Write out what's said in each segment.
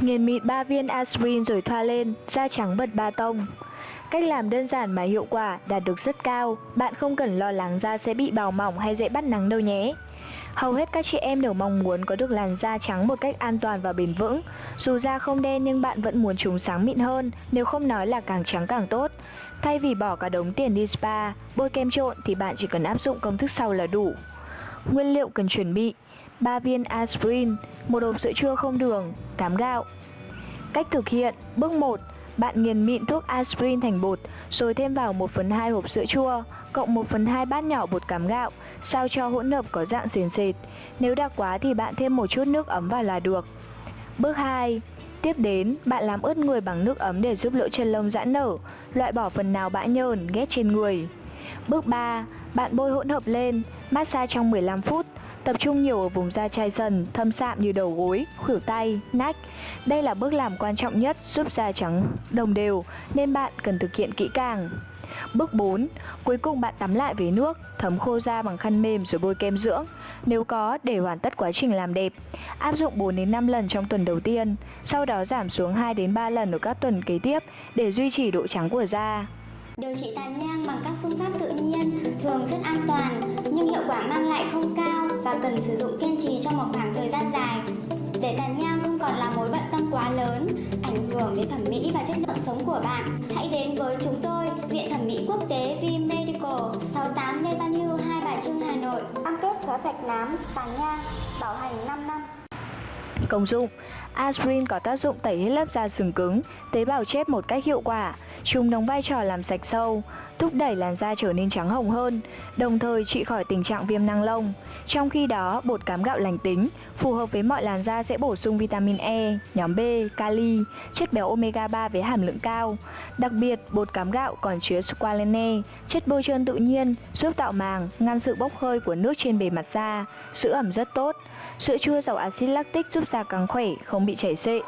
Nghiền mịn 3 viên aspirin rồi thoa lên, da trắng bật ba tông. Cách làm đơn giản mà hiệu quả đạt được rất cao, bạn không cần lo lắng da sẽ bị bào mỏng hay dễ bắt nắng đâu nhé. Hầu hết các chị em đều mong muốn có được làn da trắng một cách an toàn và bền vững. Dù da không đen nhưng bạn vẫn muốn chúng sáng mịn hơn, nếu không nói là càng trắng càng tốt. Thay vì bỏ cả đống tiền đi spa, bôi kem trộn thì bạn chỉ cần áp dụng công thức sau là đủ. Nguyên liệu cần chuẩn bị 3 viên aspirin, một hộp sữa chua không đường, 8 gạo. Cách thực hiện Bước 1 Bạn nghiền mịn thuốc aspirin thành bột rồi thêm vào 1 phần 2 hộp sữa chua cộng 1 phần 2 bát nhỏ bột cám gạo sao cho hỗn hợp có dạng sền sệt. Nếu đặc quá thì bạn thêm một chút nước ấm vào là được. Bước 2 Tiếp đến, bạn làm ướt người bằng nước ấm để giúp lỗ chân lông giãn nở, loại bỏ phần nào bã nhờn, ghét trên người. Bước 3. Bạn bôi hỗn hợp lên, massage trong 15 phút, tập trung nhiều ở vùng da chai dần, thâm sạm như đầu gối, khuỷu tay, nách. Đây là bước làm quan trọng nhất giúp da trắng đồng đều nên bạn cần thực hiện kỹ càng. Bước 4. Cuối cùng bạn tắm lại với nước, thấm khô da bằng khăn mềm rồi bôi kem dưỡng. Nếu có, để hoàn tất quá trình làm đẹp. Áp dụng 4 đến 5 lần trong tuần đầu tiên, sau đó giảm xuống 2 đến 3 lần ở các tuần kế tiếp để duy trì độ trắng của da. Điều trị tàn nhang bằng các phương pháp tự nhiên thường rất an toàn nhưng hiệu quả mang lại không cao và cần sử dụng kiên trì trong một khoảng thời gian dài. Để tàn nhang không còn là mối bận tâm quá lớn, ảnh hưởng đến thẩm mỹ và chất lượng sống của bạn, hãy đến với chúng tôi, Viện Thẩm mỹ Quốc tế V Medical, 68 Lê Văn Hưu, Hai Bà Trưng, Hà Nội. Cam kết xóa sạch nám, tàn nhang, bảo hành 5 năm. Công dụng Aspirin có tác dụng tẩy hết lớp da sừng cứng, tế bào chết một cách hiệu quả. Chúng đóng vai trò làm sạch sâu, thúc đẩy làn da trở nên trắng hồng hơn, đồng thời trị khỏi tình trạng viêm năng lông. Trong khi đó, bột cám gạo lành tính, phù hợp với mọi làn da sẽ bổ sung vitamin E, nhóm B, kali, chất béo omega 3 với hàm lượng cao. Đặc biệt, bột cám gạo còn chứa squalene, chất bôi trơn tự nhiên, giúp tạo màng, ngăn sự bốc hơi của nước trên bề mặt da. Sữa ẩm rất tốt. Sữa chua giàu axit lactic giúp da càng khỏe, không bị chảy xệ.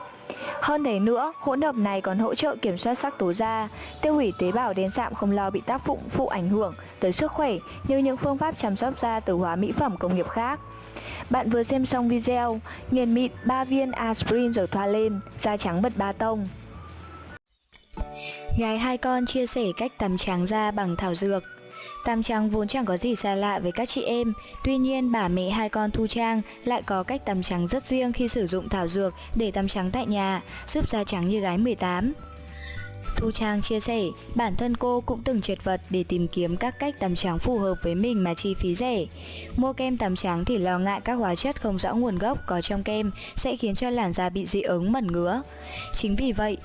Hơn thế nữa, hỗn hợp này còn hỗ trợ kiểm soát sắc tố da, tiêu hủy tế bào đến sạm không lo bị tác dụng phụ ảnh hưởng tới sức khỏe như những phương pháp chăm sóc da từ hóa mỹ phẩm công nghiệp khác. Bạn vừa xem xong video, nghiền mịn 3 viên aspirin rồi thoa lên, da trắng bật ba tông. Gái hai con chia sẻ cách tắm trắng da bằng thảo dược Tắm trắng vốn chẳng có gì xa lạ với các chị em, tuy nhiên bà mẹ hai con Thu Trang lại có cách tắm trắng rất riêng khi sử dụng thảo dược để tắm trắng tại nhà, giúp da trắng như gái 18. Thu Trang chia sẻ, bản thân cô cũng từng trượt vật để tìm kiếm các cách tắm trắng phù hợp với mình mà chi phí rẻ. Mua kem tắm trắng thì lo ngại các hóa chất không rõ nguồn gốc có trong kem sẽ khiến cho làn da bị dị ứng mẩn ngứa. Chính vì vậy,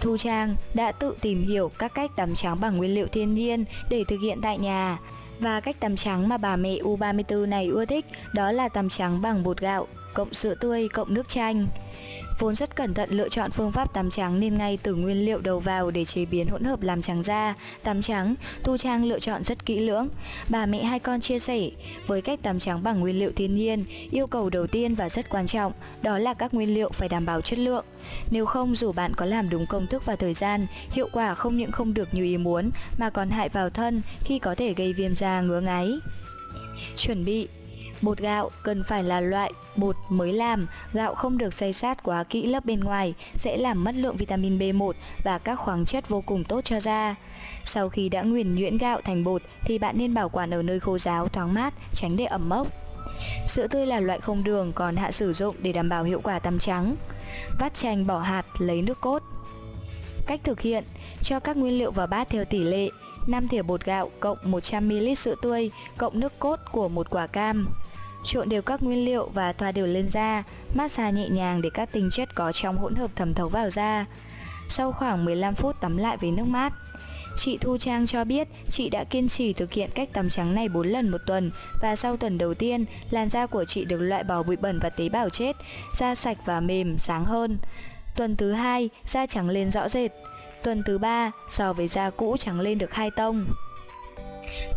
Thu Trang đã tự tìm hiểu các cách tắm trắng bằng nguyên liệu thiên nhiên để thực hiện tại nhà. Và cách tắm trắng mà bà mẹ U34 này ưa thích đó là tắm trắng bằng bột gạo, cộng sữa tươi, cộng nước chanh. Vốn rất cẩn thận lựa chọn phương pháp tắm trắng nên ngay từ nguyên liệu đầu vào để chế biến hỗn hợp làm trắng da, tắm trắng, Tu Trang lựa chọn rất kỹ lưỡng. Bà mẹ hai con chia sẻ, với cách tắm trắng bằng nguyên liệu thiên nhiên, yêu cầu đầu tiên và rất quan trọng đó là các nguyên liệu phải đảm bảo chất lượng. Nếu không dù bạn có làm đúng công thức và thời gian, hiệu quả không những không được như ý muốn mà còn hại vào thân khi có thể gây viêm da ngứa ngáy. Chuẩn bị Bột gạo cần phải là loại bột mới làm, gạo không được xay sát quá kỹ lớp bên ngoài sẽ làm mất lượng vitamin B1 và các khoáng chất vô cùng tốt cho da. Sau khi đã nguyền nhuyễn gạo thành bột thì bạn nên bảo quản ở nơi khô ráo, thoáng mát, tránh để ẩm mốc. Sữa tươi là loại không đường còn hạ sử dụng để đảm bảo hiệu quả tắm trắng. Vắt chanh bỏ hạt lấy nước cốt. Cách thực hiện, cho các nguyên liệu vào bát theo tỷ lệ 5 thìa bột gạo cộng 100ml sữa tươi cộng nước cốt của một quả cam. Trộn đều các nguyên liệu và thoa đều lên da, massage nhẹ nhàng để các tinh chất có trong hỗn hợp thẩm thấu vào da. Sau khoảng 15 phút tắm lại với nước mát. Chị Thu Trang cho biết chị đã kiên trì thực hiện cách tắm trắng này 4 lần một tuần và sau tuần đầu tiên, làn da của chị được loại bỏ bụi bẩn và tế bào chết, da sạch và mềm, sáng hơn. Tuần thứ hai, da trắng lên rõ rệt. Tuần thứ ba, so với da cũ trắng lên được hai tông.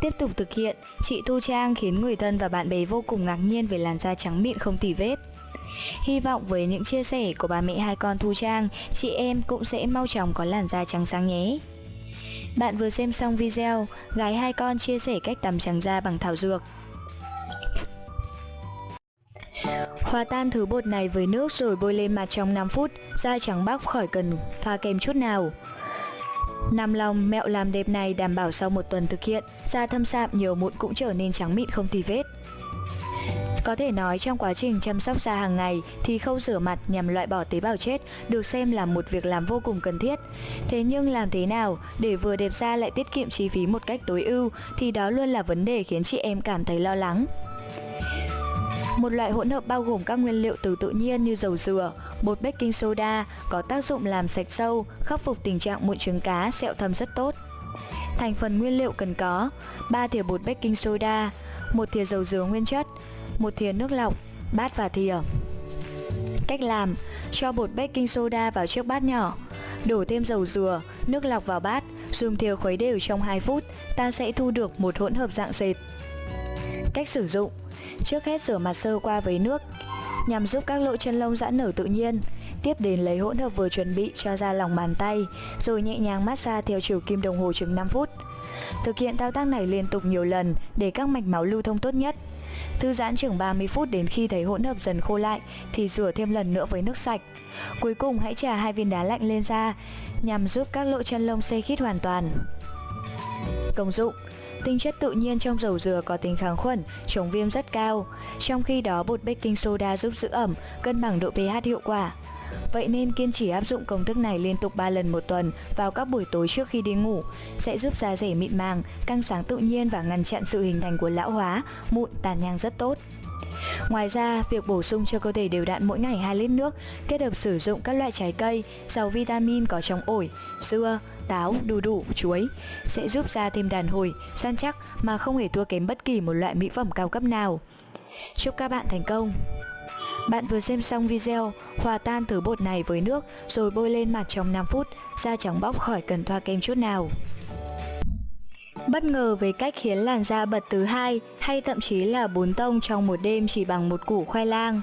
Tiếp tục thực hiện, chị Thu Trang khiến người thân và bạn bè vô cùng ngạc nhiên về làn da trắng mịn không tỉ vết. Hy vọng với những chia sẻ của bà mẹ hai con Thu Trang, chị em cũng sẽ mau chóng có làn da trắng sáng nhé. Bạn vừa xem xong video, gái hai con chia sẻ cách tắm trắng da bằng thảo dược. Hòa tan thứ bột này với nước rồi bôi lên mặt trong 5 phút, da trắng bóc khỏi cần pha kem chút nào. Nằm lòng mẹo làm đẹp này đảm bảo sau một tuần thực hiện, da thâm sạm nhiều mụn cũng trở nên trắng mịn không tì vết. Có thể nói trong quá trình chăm sóc da hàng ngày thì khâu rửa mặt nhằm loại bỏ tế bào chết được xem là một việc làm vô cùng cần thiết. Thế nhưng làm thế nào để vừa đẹp da lại tiết kiệm chi phí một cách tối ưu thì đó luôn là vấn đề khiến chị em cảm thấy lo lắng. Một loại hỗn hợp bao gồm các nguyên liệu từ tự nhiên như dầu dừa, bột baking soda có tác dụng làm sạch sâu, khắc phục tình trạng mụn trứng cá, sẹo thâm rất tốt. Thành phần nguyên liệu cần có 3 thìa bột baking soda, 1 thìa dầu dừa nguyên chất, 1 thìa nước lọc, bát và thìa. Cách làm: cho bột baking soda vào chiếc bát nhỏ, đổ thêm dầu dừa, nước lọc vào bát, dùng thìa khuấy đều trong 2 phút, ta sẽ thu được một hỗn hợp dạng sệt. Cách sử dụng: Trước hết rửa mặt sơ qua với nước nhằm giúp các lỗ chân lông giãn nở tự nhiên. Tiếp đến lấy hỗn hợp vừa chuẩn bị cho ra lòng bàn tay, rồi nhẹ nhàng massage theo chiều kim đồng hồ chừng 5 phút. Thực hiện thao tác này liên tục nhiều lần để các mạch máu lưu thông tốt nhất. Thư giãn chừng 30 phút đến khi thấy hỗn hợp dần khô lại thì rửa thêm lần nữa với nước sạch. Cuối cùng hãy trà hai viên đá lạnh lên da nhằm giúp các lỗ chân lông xây khít hoàn toàn. Công dụng Tinh chất tự nhiên trong dầu dừa có tính kháng khuẩn, chống viêm rất cao, trong khi đó bột baking soda giúp giữ ẩm, cân bằng độ pH hiệu quả. Vậy nên kiên trì áp dụng công thức này liên tục 3 lần một tuần vào các buổi tối trước khi đi ngủ sẽ giúp da rẻ mịn màng, căng sáng tự nhiên và ngăn chặn sự hình thành của lão hóa, mụn, tàn nhang rất tốt. Ngoài ra, việc bổ sung cho cơ thể đều đặn mỗi ngày 2 lít nước, kết hợp sử dụng các loại trái cây giàu vitamin có trong ổi, dưa, táo, đu đủ, chuối sẽ giúp da thêm đàn hồi, săn chắc mà không hề thua kém bất kỳ một loại mỹ phẩm cao cấp nào. Chúc các bạn thành công! Bạn vừa xem xong video, hòa tan thứ bột này với nước rồi bôi lên mặt trong 5 phút, da trắng bóc khỏi cần thoa kem chút nào. Bất ngờ về cách khiến làn da bật từ hai hay thậm chí là bốn tông trong một đêm chỉ bằng một củ khoai lang.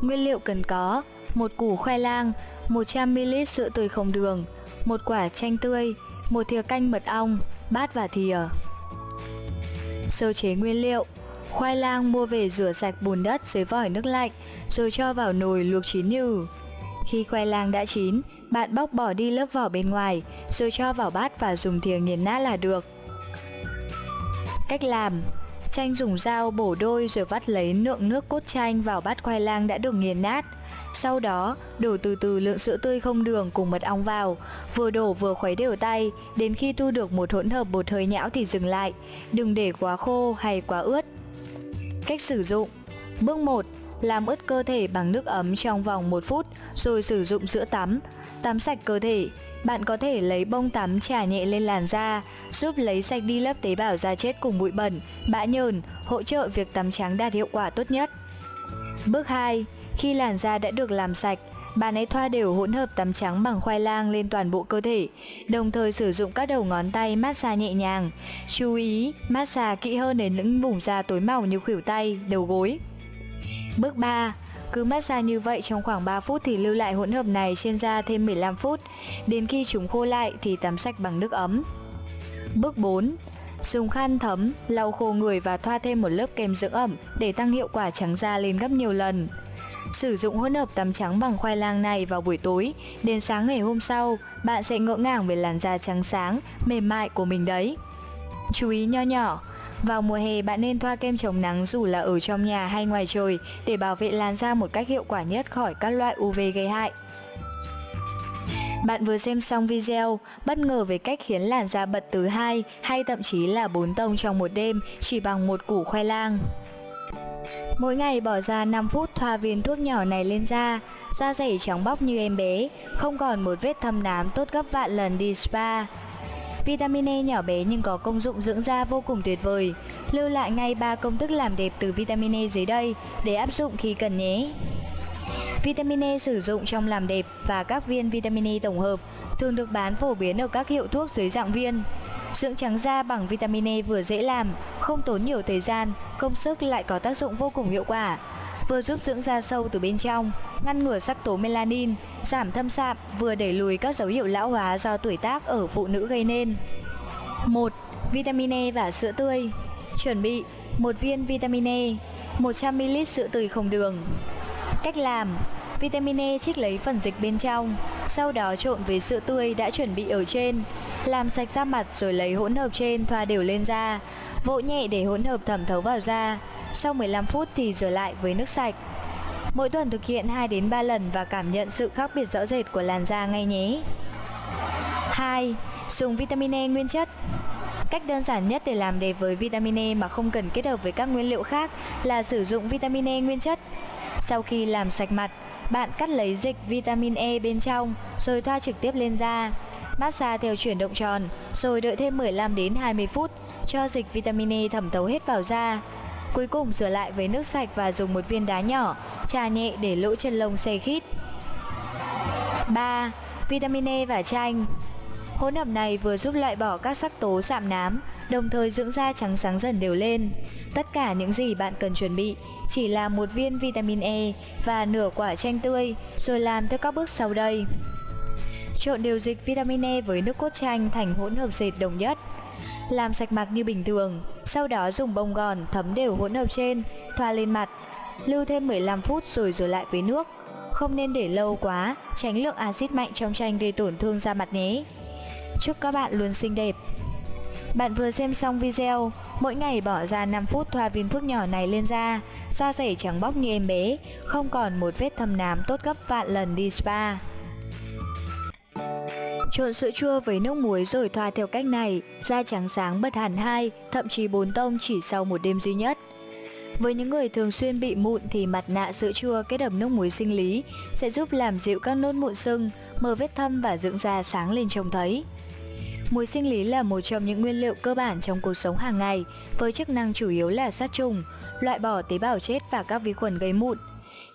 Nguyên liệu cần có một củ khoai lang, 100ml sữa tươi không đường, một quả chanh tươi, một thìa canh mật ong, bát và thìa. Sơ chế nguyên liệu Khoai lang mua về rửa sạch bùn đất dưới vòi nước lạnh, rồi cho vào nồi luộc chín nhừ. Khi khoai lang đã chín, bạn bóc bỏ đi lớp vỏ bên ngoài, rồi cho vào bát và dùng thìa nghiền nát là được. Cách làm Chanh dùng dao bổ đôi rồi vắt lấy lượng nước cốt chanh vào bát khoai lang đã được nghiền nát. Sau đó, đổ từ từ lượng sữa tươi không đường cùng mật ong vào, vừa đổ vừa khuấy đều tay, đến khi thu được một hỗn hợp bột hơi nhão thì dừng lại, đừng để quá khô hay quá ướt. Cách sử dụng Bước 1. Làm ướt cơ thể bằng nước ấm trong vòng 1 phút, rồi sử dụng sữa tắm. Tắm sạch cơ thể, bạn có thể lấy bông tắm chà nhẹ lên làn da, giúp lấy sạch đi lớp tế bào da chết cùng bụi bẩn, bã nhờn, hỗ trợ việc tắm trắng đạt hiệu quả tốt nhất. Bước 2. Khi làn da đã được làm sạch, bạn hãy thoa đều hỗn hợp tắm trắng bằng khoai lang lên toàn bộ cơ thể, đồng thời sử dụng các đầu ngón tay massage nhẹ nhàng. Chú ý, massage kỹ hơn đến những vùng da tối màu như khuỷu tay, đầu gối. Bước 3. Cứ massage như vậy trong khoảng 3 phút thì lưu lại hỗn hợp này trên da thêm 15 phút. Đến khi chúng khô lại thì tắm sạch bằng nước ấm. Bước 4. Dùng khăn thấm, lau khô người và thoa thêm một lớp kem dưỡng ẩm để tăng hiệu quả trắng da lên gấp nhiều lần. Sử dụng hỗn hợp tắm trắng bằng khoai lang này vào buổi tối, đến sáng ngày hôm sau, bạn sẽ ngỡ ngàng về làn da trắng sáng, mềm mại của mình đấy. Chú ý nho nhỏ, vào mùa hè bạn nên thoa kem chống nắng dù là ở trong nhà hay ngoài trời để bảo vệ làn da một cách hiệu quả nhất khỏi các loại UV gây hại. Bạn vừa xem xong video, bất ngờ về cách khiến làn da bật từ 2 hay thậm chí là 4 tông trong một đêm chỉ bằng một củ khoai lang. Mỗi ngày bỏ ra 5 phút thoa viên thuốc nhỏ này lên da, da dày trắng bóc như em bé, không còn một vết thâm nám tốt gấp vạn lần đi spa. Vitamin E nhỏ bé nhưng có công dụng dưỡng da vô cùng tuyệt vời. Lưu lại ngay 3 công thức làm đẹp từ vitamin E dưới đây để áp dụng khi cần nhé. Vitamin E sử dụng trong làm đẹp và các viên vitamin E tổng hợp thường được bán phổ biến ở các hiệu thuốc dưới dạng viên. Dưỡng trắng da bằng vitamin E vừa dễ làm, không tốn nhiều thời gian, công sức lại có tác dụng vô cùng hiệu quả. Vừa giúp dưỡng da sâu từ bên trong, ngăn ngừa sắc tố melanin, giảm thâm sạm, vừa đẩy lùi các dấu hiệu lão hóa do tuổi tác ở phụ nữ gây nên. 1. Vitamin E và sữa tươi Chuẩn bị một viên vitamin E 100ml sữa tươi không đường Cách làm Vitamin E trích lấy phần dịch bên trong, sau đó trộn với sữa tươi đã chuẩn bị ở trên, làm sạch da mặt rồi lấy hỗn hợp trên thoa đều lên da, vỗ nhẹ để hỗn hợp thẩm thấu vào da. Sau 15 phút thì rửa lại với nước sạch. Mỗi tuần thực hiện 2 đến 3 lần và cảm nhận sự khác biệt rõ rệt của làn da ngay nhé. 2. Dùng vitamin E nguyên chất Cách đơn giản nhất để làm đẹp với vitamin E mà không cần kết hợp với các nguyên liệu khác là sử dụng vitamin E nguyên chất. Sau khi làm sạch mặt, bạn cắt lấy dịch vitamin E bên trong rồi thoa trực tiếp lên da. Massage theo chuyển động tròn rồi đợi thêm 15 đến 20 phút cho dịch vitamin E thẩm thấu hết vào da. Cuối cùng rửa lại với nước sạch và dùng một viên đá nhỏ, trà nhẹ để lỗ chân lông xe khít. 3. Vitamin E và chanh Hỗn hợp này vừa giúp loại bỏ các sắc tố sạm nám, đồng thời dưỡng da trắng sáng dần đều lên. Tất cả những gì bạn cần chuẩn bị chỉ là một viên vitamin E và nửa quả chanh tươi, rồi làm theo các bước sau đây. Trộn đều dịch vitamin E với nước cốt chanh thành hỗn hợp dệt đồng nhất. Làm sạch mặt như bình thường, sau đó dùng bông gòn thấm đều hỗn hợp trên, thoa lên mặt. Lưu thêm 15 phút rồi rửa lại với nước. Không nên để lâu quá, tránh lượng axit mạnh trong chanh gây tổn thương da mặt nhé. Chúc các bạn luôn xinh đẹp. Bạn vừa xem xong video, mỗi ngày bỏ ra 5 phút thoa viên thuốc nhỏ này lên da, da rẻ trắng bóc như em bé, không còn một vết thâm nám tốt gấp vạn lần đi spa. Trộn sữa chua với nước muối rồi thoa theo cách này, da trắng sáng bật hẳn hai, thậm chí bốn tông chỉ sau một đêm duy nhất. Với những người thường xuyên bị mụn thì mặt nạ sữa chua kết hợp nước muối sinh lý sẽ giúp làm dịu các nốt mụn sưng, mờ vết thâm và dưỡng da sáng lên trông thấy. Muối sinh lý là một trong những nguyên liệu cơ bản trong cuộc sống hàng ngày với chức năng chủ yếu là sát trùng, loại bỏ tế bào chết và các vi khuẩn gây mụn.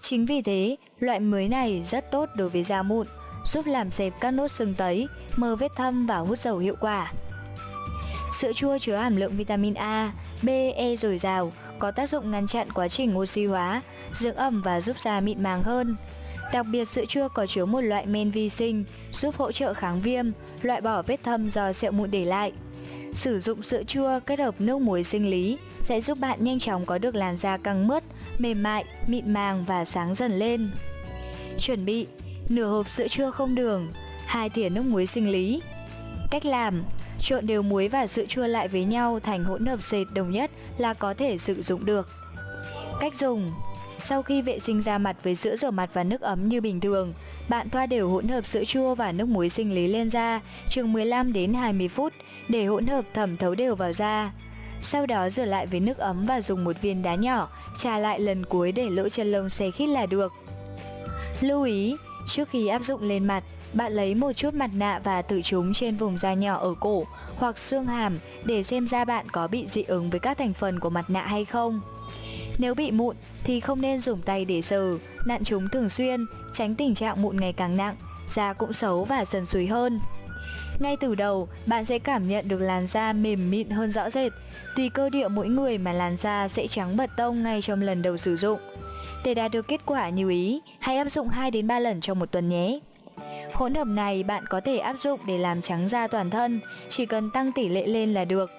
Chính vì thế, loại muối này rất tốt đối với da mụn, giúp làm dẹp các nốt sưng tấy, mờ vết thâm và hút dầu hiệu quả. Sữa chua chứa hàm lượng vitamin A, B, E dồi dào, có tác dụng ngăn chặn quá trình oxy hóa, dưỡng ẩm và giúp da mịn màng hơn. Đặc biệt sữa chua có chứa một loại men vi sinh giúp hỗ trợ kháng viêm, loại bỏ vết thâm do sẹo mụn để lại. Sử dụng sữa chua kết hợp nước muối sinh lý sẽ giúp bạn nhanh chóng có được làn da căng mướt, mềm mại, mịn màng và sáng dần lên. Chuẩn bị nửa hộp sữa chua không đường, hai thìa nước muối sinh lý. Cách làm: trộn đều muối và sữa chua lại với nhau thành hỗn hợp sệt đồng nhất là có thể sử dụng được. Cách dùng: sau khi vệ sinh da mặt với sữa rửa mặt và nước ấm như bình thường, bạn thoa đều hỗn hợp sữa chua và nước muối sinh lý lên da chừng 15 đến 20 phút để hỗn hợp thẩm thấu đều vào da. Sau đó rửa lại với nước ấm và dùng một viên đá nhỏ, trà lại lần cuối để lỗ chân lông xe khít là được. Lưu ý, trước khi áp dụng lên mặt, bạn lấy một chút mặt nạ và thử chúng trên vùng da nhỏ ở cổ hoặc xương hàm để xem da bạn có bị dị ứng với các thành phần của mặt nạ hay không. Nếu bị mụn thì không nên dùng tay để sờ, nặn chúng thường xuyên, tránh tình trạng mụn ngày càng nặng, da cũng xấu và dần sùi hơn. Ngay từ đầu, bạn sẽ cảm nhận được làn da mềm mịn hơn rõ rệt. Tùy cơ địa mỗi người mà làn da sẽ trắng bật tông ngay trong lần đầu sử dụng. Để đạt được kết quả như ý, hãy áp dụng 2 đến 3 lần trong một tuần nhé. Hỗn hợp này bạn có thể áp dụng để làm trắng da toàn thân, chỉ cần tăng tỷ lệ lên là được.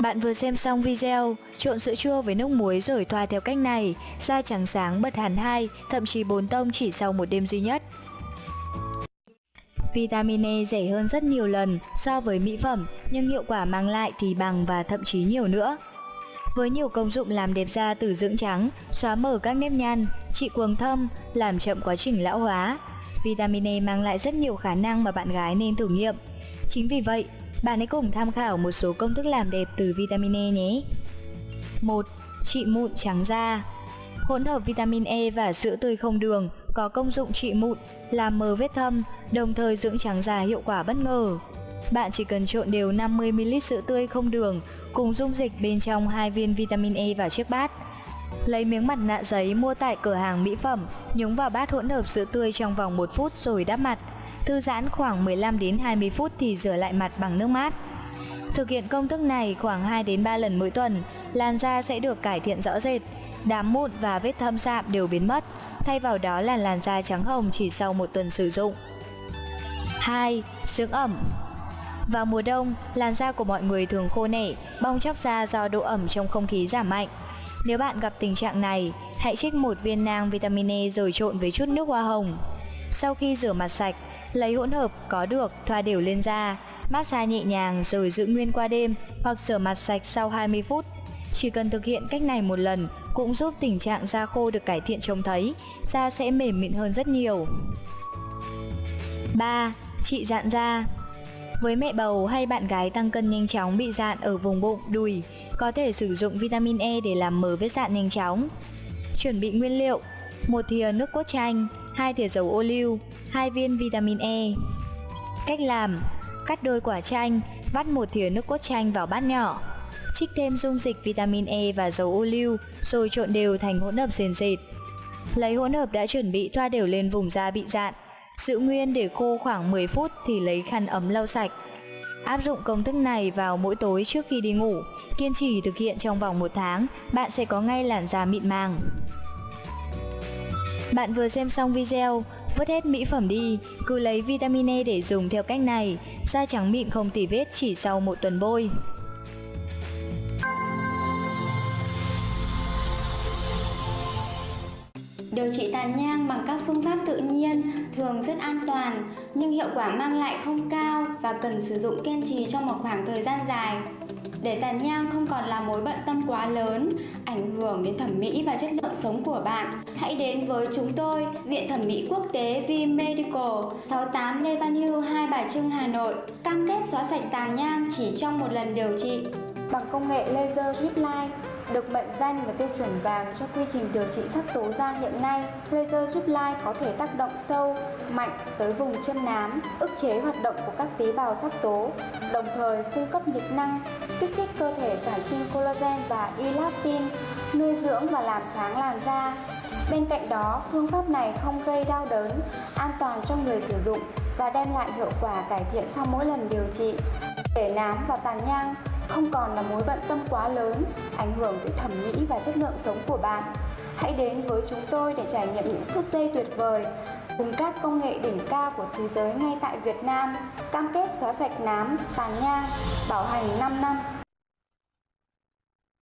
Bạn vừa xem xong video, trộn sữa chua với nước muối rồi thoa theo cách này, da trắng sáng bật hẳn hai, thậm chí bốn tông chỉ sau một đêm duy nhất. Vitamin E rẻ hơn rất nhiều lần so với mỹ phẩm, nhưng hiệu quả mang lại thì bằng và thậm chí nhiều nữa. Với nhiều công dụng làm đẹp da từ dưỡng trắng, xóa mở các nếp nhăn, trị cuồng thâm, làm chậm quá trình lão hóa, vitamin E mang lại rất nhiều khả năng mà bạn gái nên thử nghiệm. Chính vì vậy, bạn hãy cùng tham khảo một số công thức làm đẹp từ vitamin E nhé. 1. Trị mụn trắng da Hỗn hợp vitamin E và sữa tươi không đường có công dụng trị mụn, làm mờ vết thâm, đồng thời dưỡng trắng da hiệu quả bất ngờ. Bạn chỉ cần trộn đều 50ml sữa tươi không đường cùng dung dịch bên trong hai viên vitamin E vào chiếc bát. Lấy miếng mặt nạ giấy mua tại cửa hàng mỹ phẩm, nhúng vào bát hỗn hợp sữa tươi trong vòng 1 phút rồi đắp mặt. Thư giãn khoảng 15 đến 20 phút thì rửa lại mặt bằng nước mát. Thực hiện công thức này khoảng 2 đến 3 lần mỗi tuần, làn da sẽ được cải thiện rõ rệt, đám mụn và vết thâm sạm đều biến mất, thay vào đó là làn da trắng hồng chỉ sau một tuần sử dụng. 2. Dưỡng ẩm vào mùa đông, làn da của mọi người thường khô nẻ, bong chóc da do độ ẩm trong không khí giảm mạnh. Nếu bạn gặp tình trạng này, hãy trích một viên nang vitamin E rồi trộn với chút nước hoa hồng. Sau khi rửa mặt sạch, lấy hỗn hợp có được thoa đều lên da, massage nhẹ nhàng rồi giữ nguyên qua đêm hoặc rửa mặt sạch sau 20 phút. Chỉ cần thực hiện cách này một lần cũng giúp tình trạng da khô được cải thiện trông thấy, da sẽ mềm mịn hơn rất nhiều. 3. Trị dạn da với mẹ bầu hay bạn gái tăng cân nhanh chóng bị dạn ở vùng bụng, đùi, có thể sử dụng vitamin E để làm mờ vết dạn nhanh chóng. Chuẩn bị nguyên liệu: một thìa nước cốt chanh, hai thìa dầu ô liu, hai viên vitamin E. Cách làm: cắt đôi quả chanh, vắt một thìa nước cốt chanh vào bát nhỏ. Trích thêm dung dịch vitamin E và dầu ô liu rồi trộn đều thành hỗn hợp sền sệt. Lấy hỗn hợp đã chuẩn bị thoa đều lên vùng da bị dạn. Giữ nguyên để khô khoảng 10 phút thì lấy khăn ấm lau sạch. Áp dụng công thức này vào mỗi tối trước khi đi ngủ, kiên trì thực hiện trong vòng một tháng, bạn sẽ có ngay làn da mịn màng. Bạn vừa xem xong video, vứt hết mỹ phẩm đi, cứ lấy vitamin E để dùng theo cách này, da trắng mịn không tỉ vết chỉ sau một tuần bôi. Điều trị tàn nhang bằng các phương pháp tự nhiên thường rất an toàn nhưng hiệu quả mang lại không cao và cần sử dụng kiên trì trong một khoảng thời gian dài. Để tàn nhang không còn là mối bận tâm quá lớn, ảnh hưởng đến thẩm mỹ và chất lượng sống của bạn, hãy đến với chúng tôi, Viện Thẩm mỹ Quốc tế V Medical, 68 Lê Văn Hưu, Hai Bà Trưng, Hà Nội. Cam kết xóa sạch tàn nhang chỉ trong một lần điều trị. Bằng công nghệ laser drip line, được mệnh danh là tiêu chuẩn vàng cho quy trình điều trị sắc tố da hiện nay, laser giúp lai có thể tác động sâu, mạnh tới vùng chân nám, ức chế hoạt động của các tế bào sắc tố, đồng thời cung cấp nhiệt năng, kích thích cơ thể sản sinh collagen và elastin, nuôi dưỡng và làm sáng làn da. Bên cạnh đó, phương pháp này không gây đau đớn, an toàn cho người sử dụng và đem lại hiệu quả cải thiện sau mỗi lần điều trị. Để nám và tàn nhang không còn là mối bận tâm quá lớn, ảnh hưởng tới thẩm mỹ và chất lượng sống của bạn. Hãy đến với chúng tôi để trải nghiệm những phút giây tuyệt vời cùng các công nghệ đỉnh cao của thế giới ngay tại Việt Nam, cam kết xóa sạch nám, tàn nhang, bảo hành 5 năm.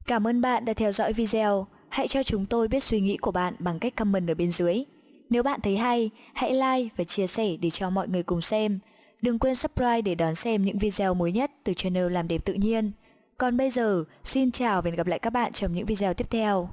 Cảm ơn bạn đã theo dõi video. Hãy cho chúng tôi biết suy nghĩ của bạn bằng cách comment ở bên dưới. Nếu bạn thấy hay, hãy like và chia sẻ để cho mọi người cùng xem. Đừng quên subscribe để đón xem những video mới nhất từ channel Làm đẹp tự nhiên. Còn bây giờ, xin chào và hẹn gặp lại các bạn trong những video tiếp theo.